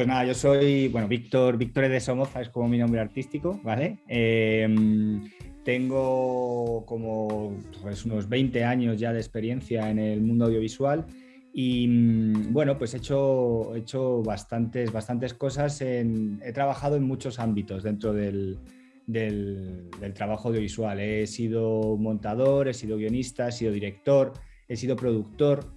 Pues nada, yo soy, bueno, Víctor, Víctor de Somoza es como mi nombre artístico, ¿vale? Em, tengo como pues, unos 20 años ya de experiencia en el mundo audiovisual y mm, bueno, pues he hecho, he hecho bastantes, bastantes cosas, he trabajado en muchos ámbitos dentro del, del, trabajo audiovisual. He sido montador, he sido guionista, he sido director, he sido productor,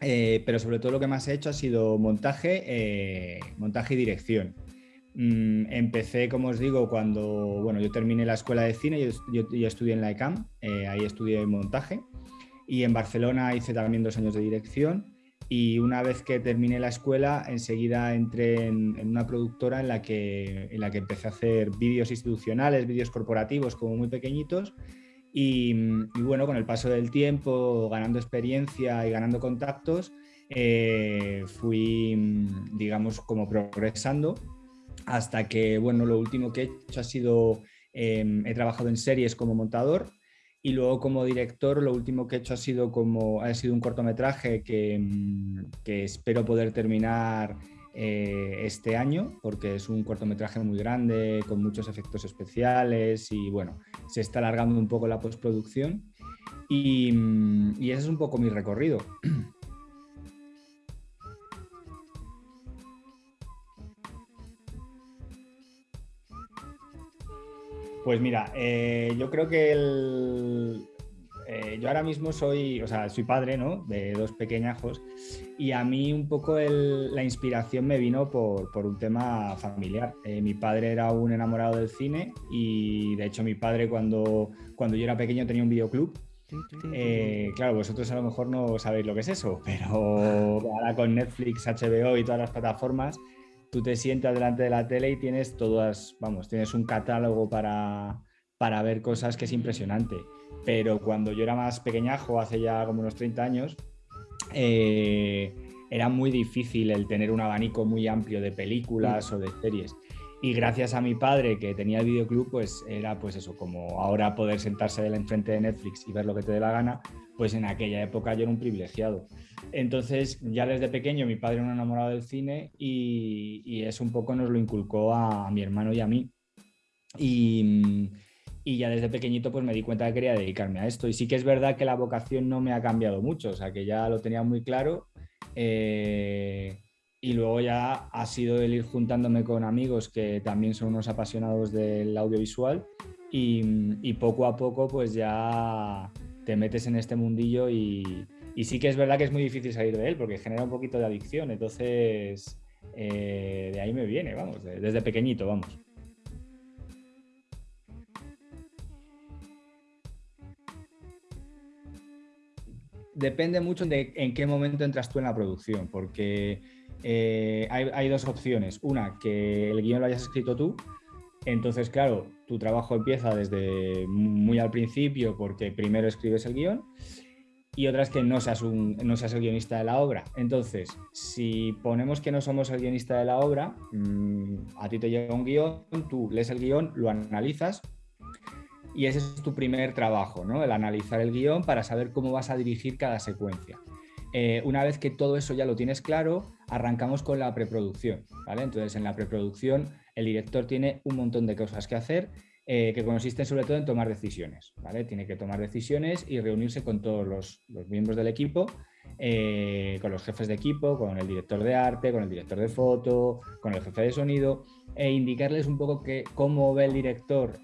eh, pero sobre todo lo que más he hecho ha sido montaje, eh, montaje y dirección. Mm, empecé, como os digo, cuando bueno, yo terminé la escuela de cine, yo, yo, estudié en la ECAM, eh, ahí estudié montaje. Y en Barcelona hice también dos años de dirección. Y una vez que terminé la escuela enseguida entré en, una productora en la, que, en la que empecé a hacer vídeos institucionales, vídeos corporativos como muy pequeñitos y, bueno, con el paso del tiempo, ganando experiencia y ganando contactos, eh, fui, digamos, como progresando hasta que, bueno, lo último que he hecho ha sido, em, he trabajado en series como montador y luego como director lo último que he hecho ha sido, como, ha sido un cortometraje que, mm, que espero poder terminar eh, este año porque es un cortometraje muy grande con muchos efectos especiales y bueno, se está alargando un poco la postproducción y, mm, ese es un poco mi recorrido. Pues mira, eh, yo creo que eh, yo ahora mismo soy, o sea, soy padre, ¿no? De dos pequeñajos y a mí un poco la inspiración me vino por, un tema familiar. Eh, mi padre era un enamorado del cine y de hecho mi padre cuando, cuando yo era pequeño tenía un videoclub claro, vosotros a lo mejor no sabéis lo que es eso, pero ahora con Netflix, HBO y todas las plataformas, tú te sientas delante de la tele y tienes todas, vamos, tienes un catálogo para, para ver cosas que es impresionante. Pero cuando yo era más pequeñajo, hace ya como unos 30 años, eh, era muy difícil el tener un abanico muy amplio de películas o de series. Y gracias a mi padre que tenía el videoclub, pues era pues eso, como ahora poder sentarse enfrente de Netflix y ver lo que te dé la gana, pues en aquella época yo era un privilegiado. Entonces, ya desde pequeño mi padre era un enamorado del cine y, eso un poco nos lo inculcó a, mi hermano y a mí. Y, ya desde pequeñito pues me di cuenta que quería dedicarme a esto. Y sí que es verdad que la vocación no me ha cambiado mucho, o sea que ya lo tenía muy claro. Eh, y luego ya ha sido el ir juntándome con amigos que también son unos apasionados del audiovisual y, poco a poco pues ya te metes en este mundillo y, sí que es verdad que es muy difícil salir de él porque genera un poquito de adicción, entonces eh, de ahí me viene, vamos, desde pequeñito, vamos. Depende mucho de en qué momento entras tú en la producción, porque eh, hay, dos opciones. Una, que el guion lo hayas escrito tú. Entonces, claro, tu trabajo empieza desde muy al principio porque primero escribes el guion. Y otra es que no seas, un, no seas el guionista de la obra. Entonces, si ponemos que no somos el guionista de la obra, mm, a ti te llega un guion, tú lees el guion, lo analizas y ese es tu primer trabajo, ¿no? el analizar el guion para saber cómo vas a dirigir cada secuencia. Eh, una vez que todo eso ya lo tienes claro, arrancamos con la preproducción. ¿vale? Entonces, en la preproducción, el director tiene un montón de cosas que hacer eh, que consisten sobre todo en tomar decisiones. ¿vale? Tiene que tomar decisiones y reunirse con todos los, miembros del equipo, eh, con los jefes de equipo, con el director de arte, con el director de foto, con el jefe de sonido, e indicarles un poco que, cómo ve el director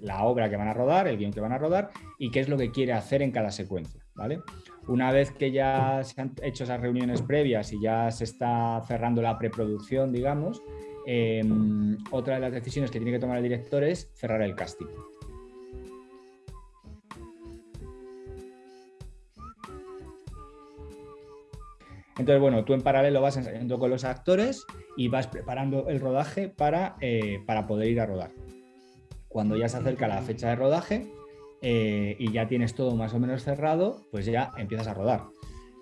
la obra que van a rodar, el guion que van a rodar y qué es lo que quiere hacer en cada secuencia. ¿vale? Una vez que ya se han hecho esas reuniones previas y ya se está cerrando la preproducción, digamos, em, otra de las decisiones que tiene que tomar el director es cerrar el casting. Entonces, bueno, tú en paralelo vas ensayando con los actores y vas preparando el rodaje para, eh, para poder ir a rodar. Cuando ya se acerca la fecha de rodaje, eh, y ya tienes todo más o menos cerrado, pues ya empiezas a rodar.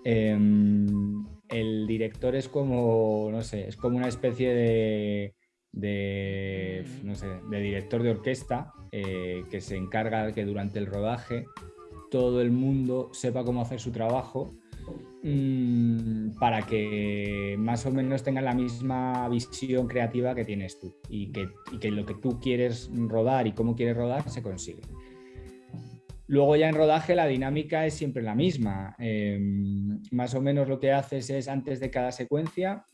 Em, el director es como, no sé, es como una especie de, de, no sé, de director de orquesta eh, que se encarga de que durante el rodaje todo el mundo sepa cómo hacer su trabajo mm, para que más o menos tengan la misma visión creativa que tienes tú y que, lo que tú quieres rodar y cómo quieres rodar se consigue. Luego ya en rodaje la dinámica es siempre la misma. Em, más o menos lo que haces es antes de cada secuencia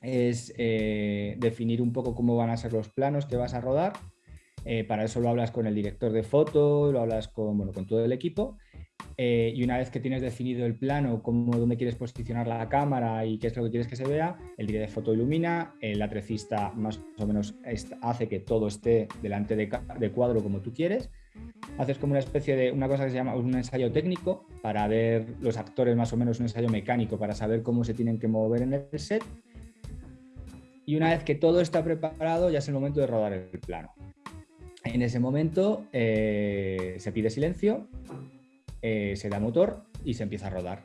es eh, definir un poco cómo van a ser los planos que vas a rodar. Eh, para eso lo hablas con el director de foto, lo hablas con, bueno, con todo el equipo. Eh, y una vez que tienes definido el plano, cómo, dónde quieres posicionar la cámara y qué es lo que quieres que se vea, el director de foto ilumina, el atrecista más o menos hace que todo esté delante de, de cuadro como tú quieres haces como una especie de una cosa que se llama un ensayo técnico para ver los actores más o menos un ensayo mecánico para saber cómo se tienen que mover en el set y una vez que todo está preparado ya es el momento de rodar el plano. En ese momento eh, se pide silencio, eh, se da motor y se empieza a rodar.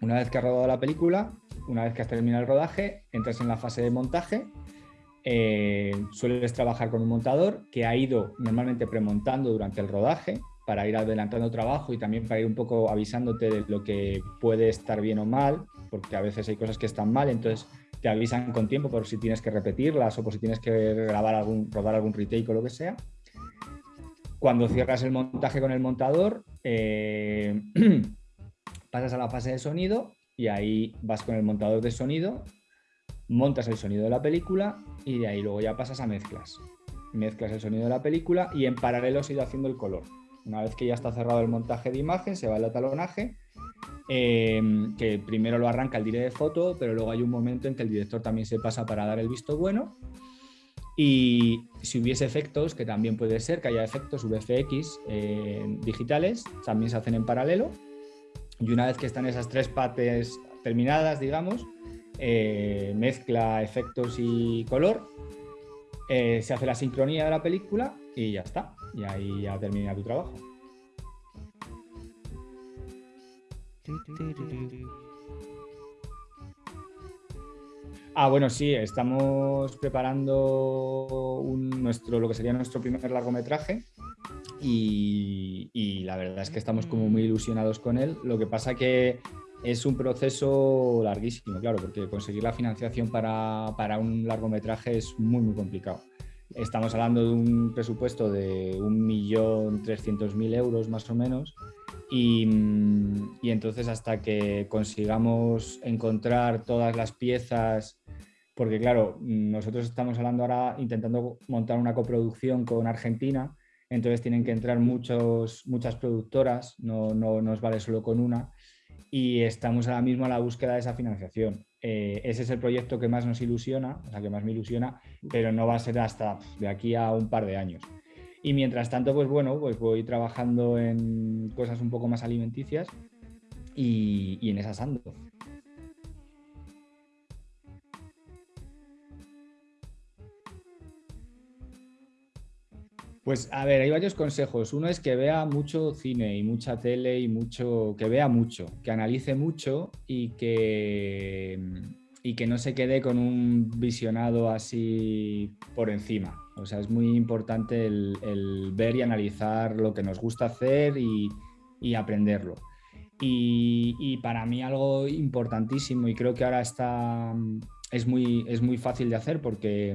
Una vez que ha rodado la película, una vez que has terminado el rodaje, entras en la fase de montaje. Eh, sueles trabajar con un montador que ha ido normalmente premontando durante el rodaje para ir adelantando trabajo y también para ir un poco avisándote de lo que puede estar bien o mal, porque a veces hay cosas que están mal, entonces te avisan con tiempo por si tienes que repetirlas o por si tienes que grabar algún, rodar algún retake o lo que sea. Cuando cierras el montaje con el montador, eh, pasas a la fase de sonido y ahí vas con el montador de sonido, montas el sonido de la película y de ahí luego ya pasas a mezclas. Mezclas el sonido de la película y en paralelo se haciendo el color. Una vez que ya está cerrado el montaje de imagen, se va el atalonaje, em, que primero lo arranca el director de foto, pero luego hay un momento en que el director también se pasa para dar el visto bueno. Y si hubiese efectos, que también puede ser que haya efectos VFX eh, digitales, también se hacen en paralelo y una vez que están esas tres partes terminadas, digamos, eh, mezcla efectos y color, eh, se hace la sincronía de la película y ya está. Y ahí ya termina tu trabajo. Ah, bueno, sí, estamos preparando nuestro, lo que sería nuestro primer largometraje, y, la verdad es que estamos como muy ilusionados con él. Lo que pasa que es un proceso larguísimo, claro, porque conseguir la financiación para, para un largometraje es muy, muy complicado. Estamos hablando de un presupuesto de 1.300.000 euros más o menos y, entonces hasta que consigamos encontrar todas las piezas, porque claro, nosotros estamos hablando ahora intentando montar una coproducción con Argentina entonces tienen que entrar muchos, muchas productoras, no, no nos vale solo con una, y estamos ahora mismo a la búsqueda de esa financiación. Eh, ese es el proyecto que más nos ilusiona, o sea, que más me ilusiona, pero no va a ser hasta de aquí a un par de años. Y mientras tanto, pues bueno, pues voy trabajando en cosas un poco más alimenticias y, y en esas ando. Pues a ver, hay varios consejos. Uno es que vea mucho cine y mucha tele y mucho, que vea mucho, que analice mucho y que, y que no se quede con un visionado así por encima. O sea, es muy importante el, ver y analizar lo que nos gusta hacer y, aprenderlo. Y, y, para mí algo importantísimo y creo que ahora está, es muy, es muy fácil de hacer porque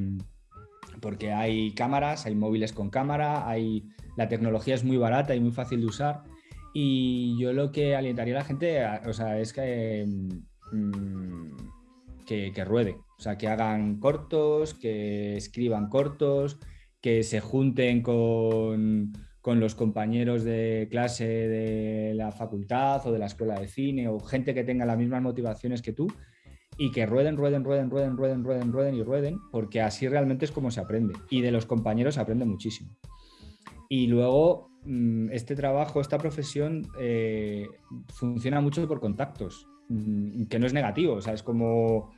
porque hay cámaras, hay móviles con cámara, hay, la tecnología es muy barata y muy fácil de usar. Y yo lo que alentaría a la gente o sea, es que, mm, que, que, ruede, o sea, que hagan cortos, que escriban cortos, que se junten con, con los compañeros de clase de la facultad o de la escuela de cine o gente que tenga las mismas motivaciones que tú y que rueden, rueden, rueden, rueden, rueden, rueden, rueden y rueden, porque así realmente es como se aprende. Y de los compañeros se aprende muchísimo. Y luego, mm, este trabajo, esta profesión eh, funciona mucho por contactos, mm, que no es negativo, o sea, es como,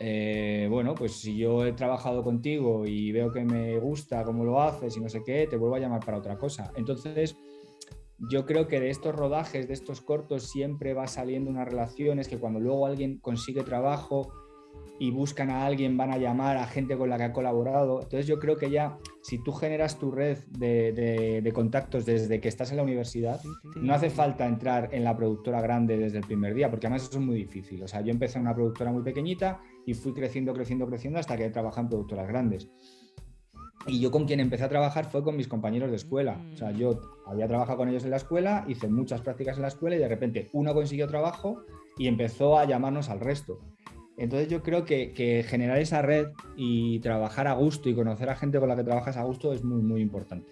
eh, bueno, pues si yo he trabajado contigo y veo que me gusta cómo lo haces y no sé qué, te vuelvo a llamar para otra cosa. Entonces, yo creo que de estos rodajes, de estos cortos, siempre va saliendo una relación, es que cuando luego alguien consigue trabajo, y buscan a alguien, van a llamar a gente con la que ha colaborado. Entonces yo creo que ya, si tú generas tu red de, contactos desde que estás en la universidad, no hace falta entrar en la productora grande desde el primer día, porque además eso es muy difícil. O sea, yo empecé en una productora muy pequeñita y fui creciendo, creciendo, creciendo hasta que he trabajado en productoras grandes. Y yo con quien empecé a trabajar fue con mis compañeros de escuela. O sea, yo había trabajado con ellos en la escuela, hice muchas prácticas en la escuela y de repente uno consiguió trabajo y empezó a llamarnos al resto. Entonces yo creo que, generar esa red y trabajar a gusto y conocer a gente con la que trabajas a gusto es muy, muy importante.